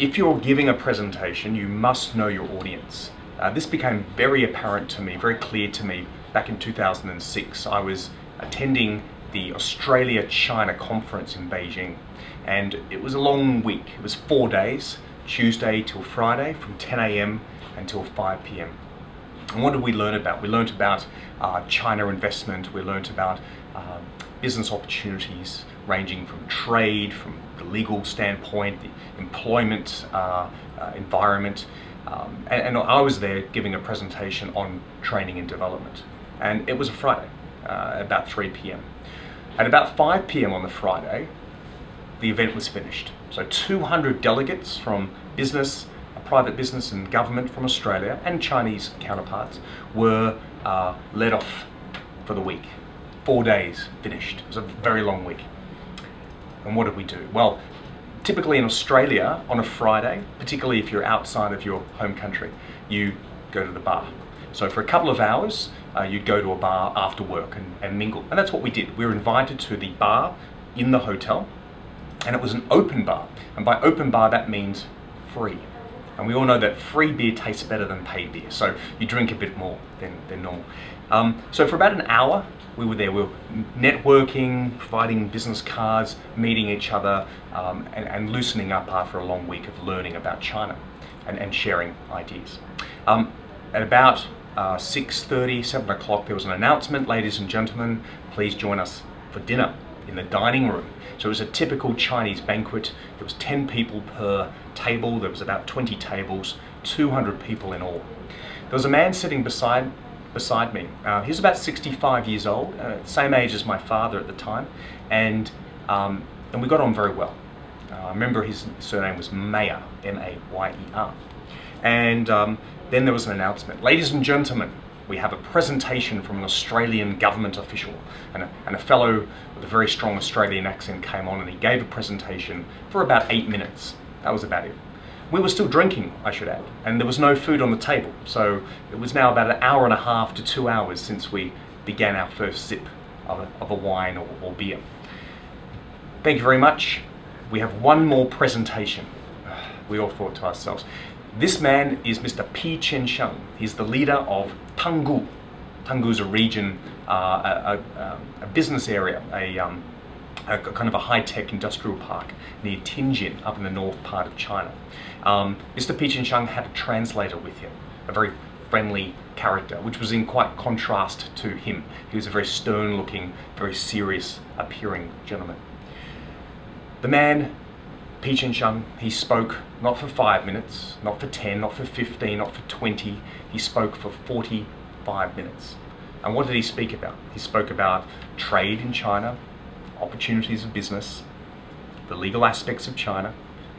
if you're giving a presentation, you must know your audience. Uh, this became very apparent to me, very clear to me back in 2006. I was attending the Australia-China conference in Beijing and it was a long week. It was four days, Tuesday till Friday from 10 a.m. until 5 p.m. And what did we learn about? We learned about uh, China investment, we learned about um, business opportunities ranging from trade, from the legal standpoint, the employment uh, uh, environment. Um, and, and, I was there giving a presentation on training and development. And it was a Friday, uh, about 3 p.m. At about 5 p.m. on the Friday, the event was finished. So 200 delegates from business, private business and government from Australia and Chinese counterparts were uh, let off for the week. Four days finished. It was a very long week. And what did we do? Well, typically in Australia on a Friday, particularly if you're outside of your home country, you go to the bar. So for a couple of hours, uh, you'd go to a bar after work and, and mingle. And that's what we did. We were invited to the bar in the hotel and it was an open bar. And by open bar, that means free. And we all know that free beer tastes better than paid beer, so you drink a bit more than, than normal. Um, so for about an hour, we were there. We were networking, providing business cards, meeting each other, um, and, and, loosening up after a long week of learning about China and, and sharing ideas. Um, at about uh, 6.30, 7 o'clock, there was an announcement, ladies and gentlemen, please join us for dinner in the dining room. So it was a typical Chinese banquet. There was 10 people per table. There was about 20 tables, 200 people in all. There was a man sitting beside beside me. Uh, he was about 65 years old, uh, same age as my father at the time, and um, and we got on very well. Uh, I remember his surname was Mayer, M-A-Y-E-R. And um, then there was an announcement. Ladies and gentlemen, we have a presentation from an Australian government official and a, and a fellow with a very strong Australian accent came on and he gave a presentation for about eight minutes. That was about it. We were still drinking, I should add, and there was no food on the table. So it was now about an hour and a half to two hours since we began our first sip of a, of a wine or, or beer. Thank you very much. We have one more presentation. We all thought to ourselves, this man is Mr. Pi Qianxiang. He's the leader of Tanggu. Tanggu is a region, uh, a, a, a, business area, a, um, a, kind of a high-tech industrial park near Tianjin, up in the north part of China. Um, Mr. Pi Qianxiang had a translator with him, a very friendly character, which was in quite contrast to him. He was a very stern-looking, very serious appearing gentleman. The man Pi Qianxiang, he spoke not for five minutes, not for 10, not for 15, not for 20, he spoke for 45 minutes. And what did he speak about? He spoke about trade in China, opportunities of business, the legal aspects of China,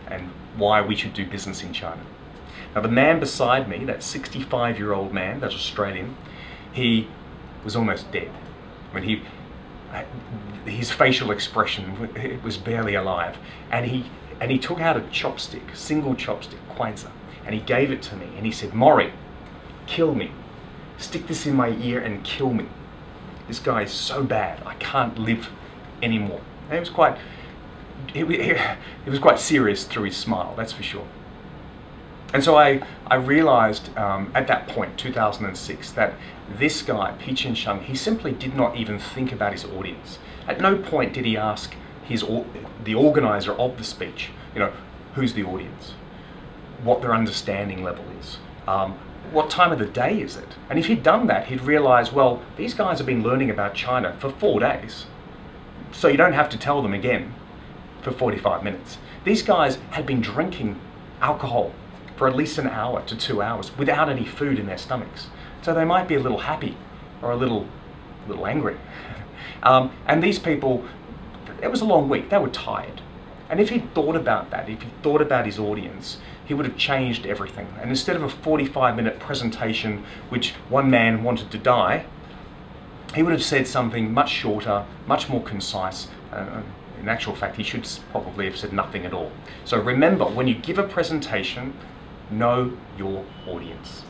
and why we should do business in China. Now the man beside me, that 65 year old man, that Australian, he was almost dead. I mean, he, uh, his facial expression was barely alive. And he, and he took out a chopstick, single chopstick, kuaizi, and he gave it to me. And he said, Maury, kill me. Stick this in my ear and kill me. This guy is so bad, I can't live anymore. And it was quite, it, it was quite serious through his smile, that's for sure. And so I, I realized um, at that point, 2006, that this guy, Pi Qianxiang, he simply did not even think about his audience. At no point did he ask, his the organizer of the speech, you know, who's the audience, what their understanding level is, um, what time of the day is it? And if he'd done that, he'd realize, well, these guys have been learning about China for four days. So you don't have to tell them again for 45 minutes. These guys had been drinking alcohol for at least an hour to two hours without any food in their stomachs. So they might be a little happy or a little, a little angry. Um, and these people it was a long week, they were tired. And if he'd thought about that, if he thought about his audience, he would have changed everything. And instead of a 45 minute presentation which one man wanted to die, he would have said something much shorter, much more concise. Uh, in actual fact, he should probably have said nothing at all. So remember, when you give a presentation, know your audience.